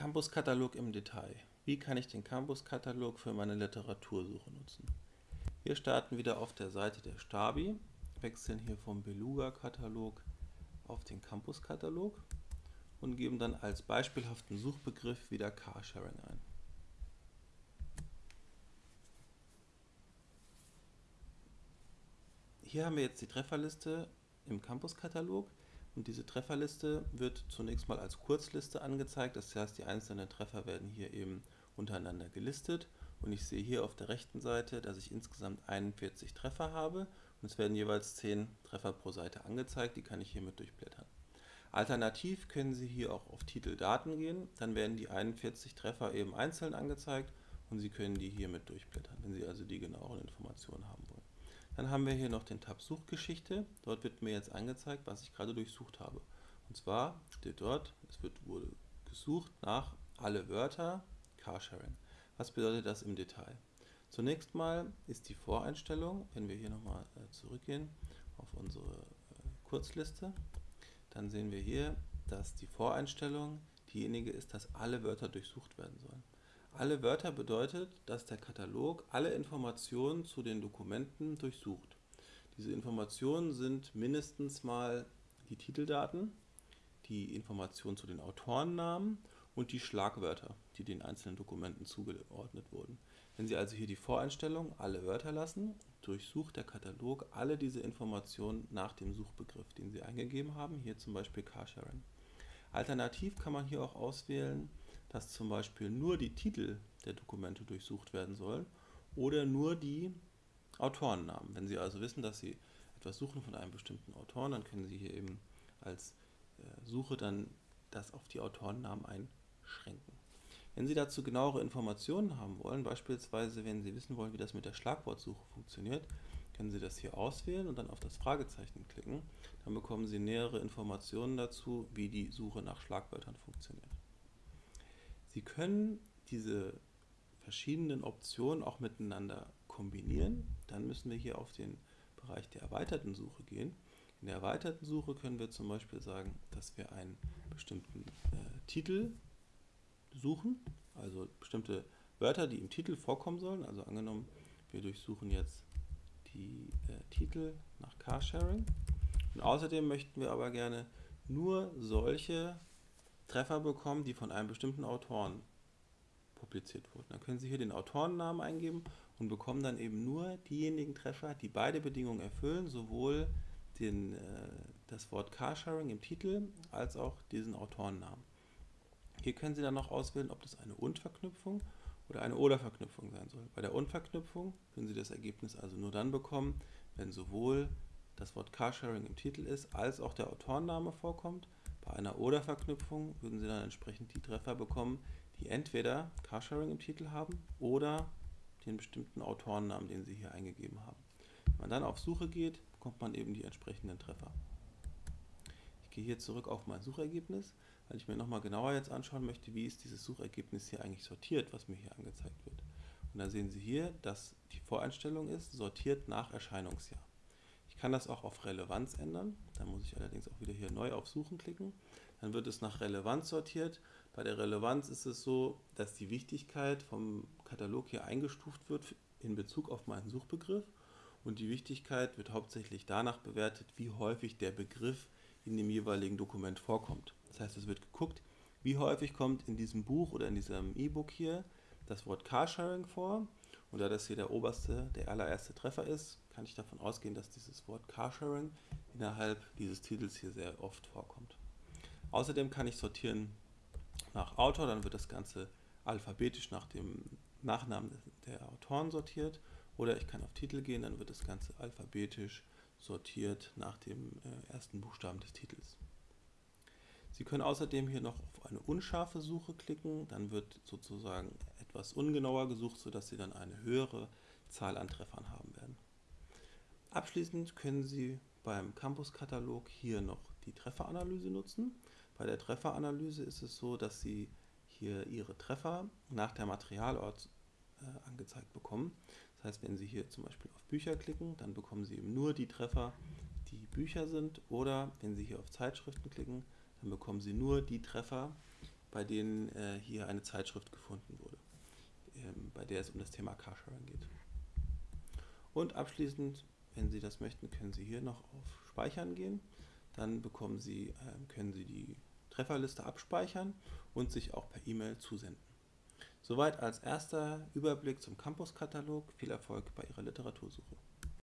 Campus-Katalog im Detail. Wie kann ich den Campus-Katalog für meine Literatursuche nutzen? Wir starten wieder auf der Seite der Stabi, wechseln hier vom Beluga-Katalog auf den Campus-Katalog und geben dann als beispielhaften Suchbegriff wieder Carsharing ein. Hier haben wir jetzt die Trefferliste im Campus-Katalog. Und diese Trefferliste wird zunächst mal als Kurzliste angezeigt, das heißt die einzelnen Treffer werden hier eben untereinander gelistet. Und ich sehe hier auf der rechten Seite, dass ich insgesamt 41 Treffer habe. Und es werden jeweils 10 Treffer pro Seite angezeigt, die kann ich hiermit durchblättern. Alternativ können Sie hier auch auf Titel Daten gehen, dann werden die 41 Treffer eben einzeln angezeigt. Und Sie können die hiermit durchblättern, wenn Sie also die genaueren Informationen haben wollen. Dann haben wir hier noch den Tab Suchgeschichte. Dort wird mir jetzt angezeigt, was ich gerade durchsucht habe. Und zwar steht dort, es wird, wurde gesucht nach alle Wörter Carsharing. Was bedeutet das im Detail? Zunächst mal ist die Voreinstellung, wenn wir hier nochmal äh, zurückgehen auf unsere äh, Kurzliste, dann sehen wir hier, dass die Voreinstellung diejenige ist, dass alle Wörter durchsucht werden sollen. Alle Wörter bedeutet, dass der Katalog alle Informationen zu den Dokumenten durchsucht. Diese Informationen sind mindestens mal die Titeldaten, die Informationen zu den Autorennamen und die Schlagwörter, die den einzelnen Dokumenten zugeordnet wurden. Wenn Sie also hier die Voreinstellung alle Wörter lassen, durchsucht der Katalog alle diese Informationen nach dem Suchbegriff, den Sie eingegeben haben, hier zum Beispiel Carsharing. Alternativ kann man hier auch auswählen, dass zum Beispiel nur die Titel der Dokumente durchsucht werden sollen oder nur die Autorennamen. Wenn Sie also wissen, dass Sie etwas suchen von einem bestimmten Autoren, dann können Sie hier eben als äh, Suche dann das auf die Autorennamen einschränken. Wenn Sie dazu genauere Informationen haben wollen, beispielsweise wenn Sie wissen wollen, wie das mit der Schlagwortsuche funktioniert, können Sie das hier auswählen und dann auf das Fragezeichen klicken. Dann bekommen Sie nähere Informationen dazu, wie die Suche nach Schlagwörtern funktioniert. Sie können diese verschiedenen Optionen auch miteinander kombinieren. Dann müssen wir hier auf den Bereich der erweiterten Suche gehen. In der erweiterten Suche können wir zum Beispiel sagen, dass wir einen bestimmten äh, Titel suchen, also bestimmte Wörter, die im Titel vorkommen sollen. Also angenommen, wir durchsuchen jetzt die äh, Titel nach Carsharing. Und außerdem möchten wir aber gerne nur solche Treffer bekommen, die von einem bestimmten Autoren publiziert wurden. Dann können Sie hier den Autorennamen eingeben und bekommen dann eben nur diejenigen Treffer, die beide Bedingungen erfüllen, sowohl den, äh, das Wort Carsharing im Titel als auch diesen Autorennamen. Hier können Sie dann noch auswählen, ob das eine Und-Verknüpfung oder eine Oder-Verknüpfung sein soll. Bei der Und-Verknüpfung können Sie das Ergebnis also nur dann bekommen, wenn sowohl das Wort Carsharing im Titel ist, als auch der Autorenname vorkommt. Bei einer Oder-Verknüpfung würden Sie dann entsprechend die Treffer bekommen, die entweder Carsharing im Titel haben oder den bestimmten Autorennamen, den Sie hier eingegeben haben. Wenn man dann auf Suche geht, bekommt man eben die entsprechenden Treffer. Ich gehe hier zurück auf mein Suchergebnis, weil ich mir nochmal genauer jetzt anschauen möchte, wie ist dieses Suchergebnis hier eigentlich sortiert, was mir hier angezeigt wird. Und dann sehen Sie hier, dass die Voreinstellung ist, sortiert nach Erscheinungsjahr kann das auch auf Relevanz ändern. Da muss ich allerdings auch wieder hier neu auf Suchen klicken. Dann wird es nach Relevanz sortiert. Bei der Relevanz ist es so, dass die Wichtigkeit vom Katalog hier eingestuft wird in Bezug auf meinen Suchbegriff. Und die Wichtigkeit wird hauptsächlich danach bewertet, wie häufig der Begriff in dem jeweiligen Dokument vorkommt. Das heißt, es wird geguckt, wie häufig kommt in diesem Buch oder in diesem E-Book hier das Wort Carsharing vor. Und da das hier der oberste, der allererste Treffer ist, kann ich davon ausgehen, dass dieses Wort Carsharing innerhalb dieses Titels hier sehr oft vorkommt. Außerdem kann ich sortieren nach Autor, dann wird das Ganze alphabetisch nach dem Nachnamen der Autoren sortiert. Oder ich kann auf Titel gehen, dann wird das Ganze alphabetisch sortiert nach dem äh, ersten Buchstaben des Titels. Sie können außerdem hier noch auf eine unscharfe Suche klicken, dann wird sozusagen etwas ungenauer gesucht, sodass Sie dann eine höhere Zahl an Treffern haben werden. Abschließend können Sie beim Campus-Katalog hier noch die Trefferanalyse nutzen. Bei der Trefferanalyse ist es so, dass Sie hier Ihre Treffer nach der Materialort äh, angezeigt bekommen. Das heißt, wenn Sie hier zum Beispiel auf Bücher klicken, dann bekommen Sie eben nur die Treffer, die Bücher sind. Oder wenn Sie hier auf Zeitschriften klicken, dann bekommen Sie nur die Treffer, bei denen äh, hier eine Zeitschrift gefunden wurde, der es um das Thema Carsharing geht. Und abschließend, wenn Sie das möchten, können Sie hier noch auf Speichern gehen. Dann bekommen Sie, äh, können Sie die Trefferliste abspeichern und sich auch per E-Mail zusenden. Soweit als erster Überblick zum Campus-Katalog. Viel Erfolg bei Ihrer Literatursuche.